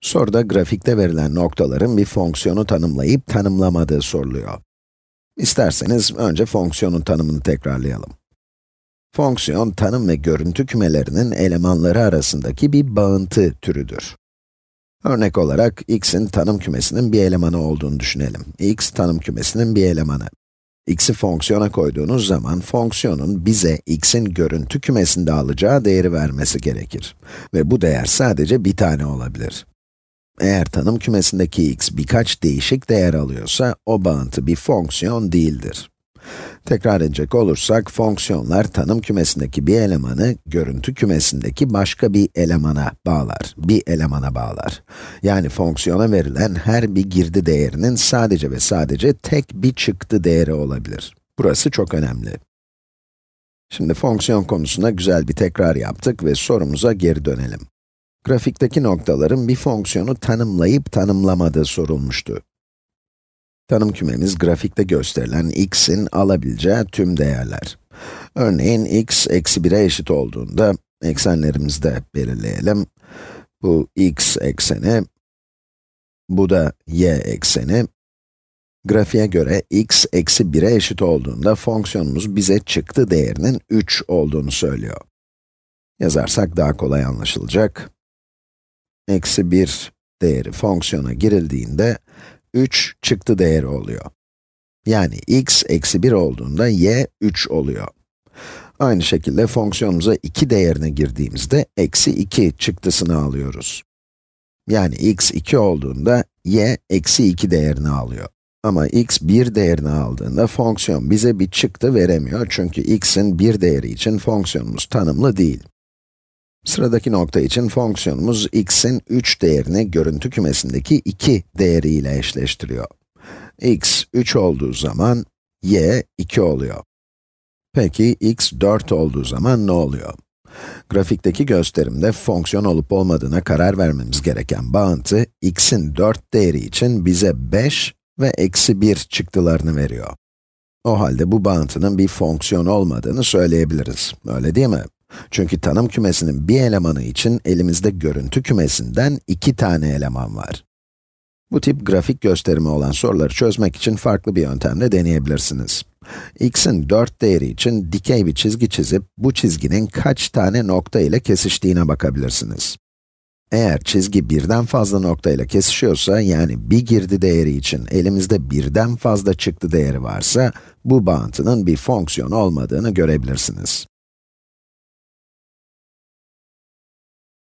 Soruda grafikte verilen noktaların bir fonksiyonu tanımlayıp tanımlamadığı soruluyor. İsterseniz önce fonksiyonun tanımını tekrarlayalım. Fonksiyon, tanım ve görüntü kümelerinin elemanları arasındaki bir bağıntı türüdür. Örnek olarak, x'in tanım kümesinin bir elemanı olduğunu düşünelim. x, tanım kümesinin bir elemanı. x'i fonksiyona koyduğunuz zaman, fonksiyonun bize x'in görüntü kümesinde alacağı değeri vermesi gerekir. Ve bu değer sadece bir tane olabilir. Eğer tanım kümesindeki x birkaç değişik değer alıyorsa, o bağıntı bir fonksiyon değildir. Tekrar edecek olursak, fonksiyonlar tanım kümesindeki bir elemanı, görüntü kümesindeki başka bir elemana bağlar, bir elemana bağlar. Yani fonksiyona verilen her bir girdi değerinin sadece ve sadece tek bir çıktı değeri olabilir. Burası çok önemli. Şimdi fonksiyon konusunda güzel bir tekrar yaptık ve sorumuza geri dönelim. Grafikteki noktaların bir fonksiyonu tanımlayıp tanımlamadığı sorulmuştu. Tanım kümemiz grafikte gösterilen x'in alabileceği tüm değerler. Örneğin x eksi 1'e eşit olduğunda, eksenlerimizi de belirleyelim. Bu x ekseni, bu da y ekseni. Grafiğe göre x eksi 1'e eşit olduğunda fonksiyonumuz bize çıktı değerinin 3 olduğunu söylüyor. Yazarsak daha kolay anlaşılacak eksi 1 değeri fonksiyona girildiğinde 3 çıktı değeri oluyor. Yani x eksi 1 olduğunda y 3 oluyor. Aynı şekilde fonksiyonumuza 2 değerini girdiğimizde eksi 2 çıktısını alıyoruz. Yani x 2 olduğunda y eksi 2 değerini alıyor. Ama x 1 değerini aldığında fonksiyon bize bir çıktı veremiyor çünkü x'in 1 değeri için fonksiyonumuz tanımlı değil. Sıradaki nokta için fonksiyonumuz x'in 3 değerini görüntü kümesindeki 2 değeriyle eşleştiriyor. x 3 olduğu zaman, y 2 oluyor. Peki, x 4 olduğu zaman ne oluyor? Grafikteki gösterimde fonksiyon olup olmadığına karar vermemiz gereken bağıntı, x'in 4 değeri için bize 5 ve eksi 1 çıktılarını veriyor. O halde bu bağıntının bir fonksiyon olmadığını söyleyebiliriz, öyle değil mi? Çünkü tanım kümesinin bir elemanı için elimizde görüntü kümesinden iki tane eleman var. Bu tip grafik gösterimi olan soruları çözmek için farklı bir yöntemle deneyebilirsiniz. x'in 4 değeri için dikey bir çizgi çizip, bu çizginin kaç tane nokta ile kesiştiğine bakabilirsiniz. Eğer çizgi birden fazla nokta ile kesişiyorsa, yani bir girdi değeri için elimizde birden fazla çıktı değeri varsa, bu bağıntının bir fonksiyon olmadığını görebilirsiniz.